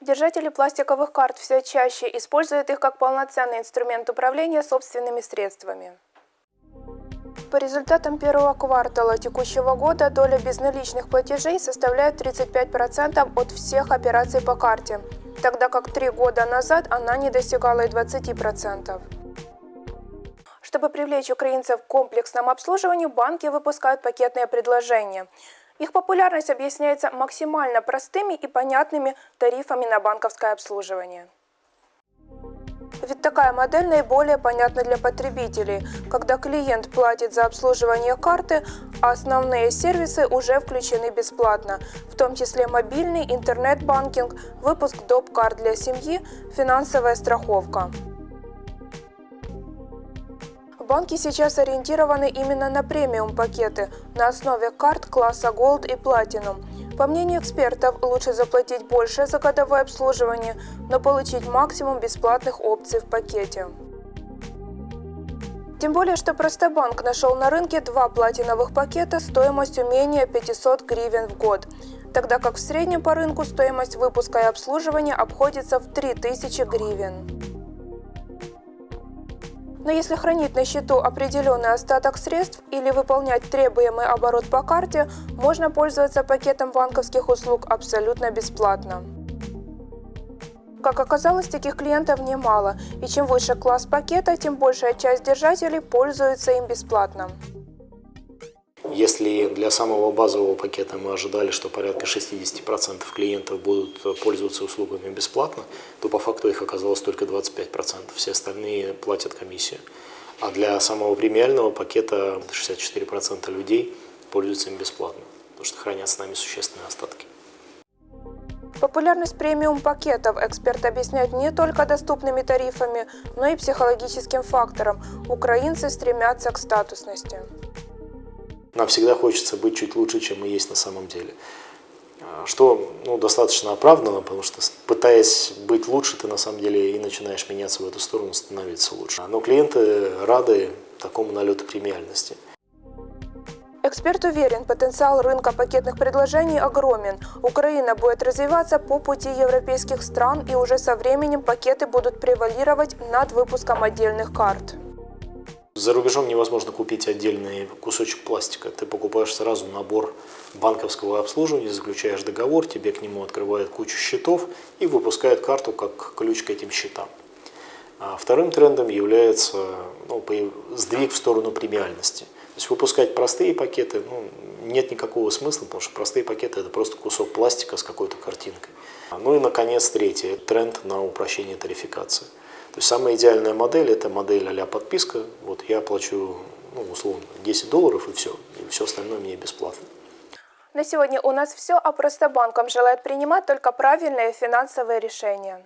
Держатели пластиковых карт все чаще используют их как полноценный инструмент управления собственными средствами. По результатам первого квартала текущего года доля безналичных платежей составляет 35% от всех операций по карте, тогда как три года назад она не достигала и 20%. Чтобы привлечь украинцев к комплексному обслуживанию, банки выпускают пакетные предложения. Их популярность объясняется максимально простыми и понятными тарифами на банковское обслуживание. Ведь такая модель наиболее понятна для потребителей, когда клиент платит за обслуживание карты, а основные сервисы уже включены бесплатно, в том числе мобильный, интернет-банкинг, выпуск доп-карт для семьи, финансовая страховка. Банки сейчас ориентированы именно на премиум-пакеты на основе карт класса Gold и Platinum. По мнению экспертов, лучше заплатить больше за годовое обслуживание, но получить максимум бесплатных опций в пакете. Тем более, что Простобанк нашел на рынке два платиновых пакета стоимостью менее 500 гривен в год, тогда как в среднем по рынку стоимость выпуска и обслуживания обходится в 3000 гривен. Но если хранить на счету определенный остаток средств или выполнять требуемый оборот по карте, можно пользоваться пакетом банковских услуг абсолютно бесплатно. Как оказалось, таких клиентов немало, и чем выше класс пакета, тем большая часть держателей пользуется им бесплатно. Если для самого базового пакета мы ожидали, что порядка 60% клиентов будут пользоваться услугами бесплатно, то по факту их оказалось только 25%. Все остальные платят комиссию. А для самого премиального пакета 64% людей пользуются им бесплатно, потому что хранят с нами существенные остатки. Популярность премиум-пакетов эксперт объясняет не только доступными тарифами, но и психологическим фактором. Украинцы стремятся к статусности. Нам всегда хочется быть чуть лучше, чем мы есть на самом деле. А, что ну, достаточно оправдано, потому что пытаясь быть лучше, ты на самом деле и начинаешь меняться в эту сторону, становиться лучше. Но клиенты рады такому налету премиальности. Эксперт уверен, потенциал рынка пакетных предложений огромен. Украина будет развиваться по пути европейских стран, и уже со временем пакеты будут превалировать над выпуском отдельных карт. За рубежом невозможно купить отдельный кусочек пластика. Ты покупаешь сразу набор банковского обслуживания, заключаешь договор, тебе к нему открывают кучу счетов и выпускают карту как ключ к этим счетам. А вторым трендом является ну, сдвиг в сторону премиальности. То есть выпускать простые пакеты ну, нет никакого смысла, потому что простые пакеты это просто кусок пластика с какой-то картинкой. Ну и наконец третий тренд на упрощение тарификации. То есть самая идеальная модель – это модель а подписка. Вот я плачу, ну, условно, 10 долларов и все. И все остальное мне бесплатно. На сегодня у нас все, а просто банком желает принимать только правильные финансовые решения.